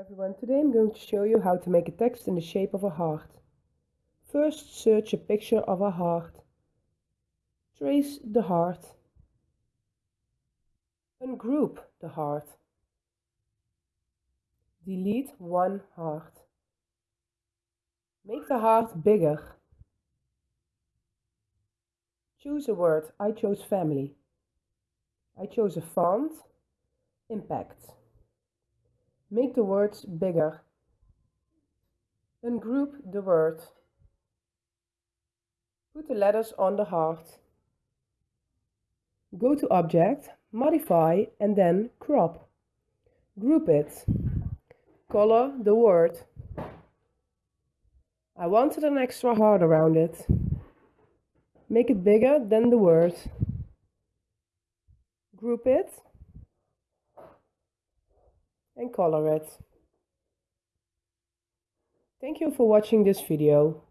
everyone, today I'm going to show you how to make a text in the shape of a heart. First search a picture of a heart. Trace the heart. Ungroup the heart. Delete one heart. Make the heart bigger. Choose a word. I chose family. I chose a font. Impact. Make the words bigger. Ungroup the word. Put the letters on the heart. Go to Object, Modify and then Crop. Group it. Color the word. I wanted an extra heart around it. Make it bigger than the word. Group it and color it. Thank you for watching this video.